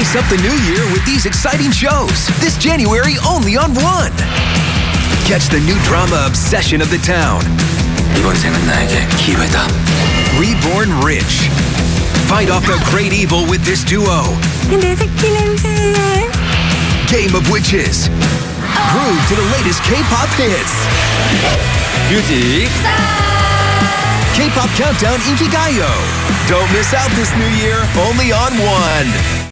Spice up the new year with these exciting shows this January only on One. Catch the new drama obsession of the town. 이번 생은 나에게 기회다. Reborn Rich. Fight off the great evil with this duo. Game of Witches. Groove to the latest K-pop hits. Beauty. K-pop countdown Inkigayo. Don't miss out this new year only on One.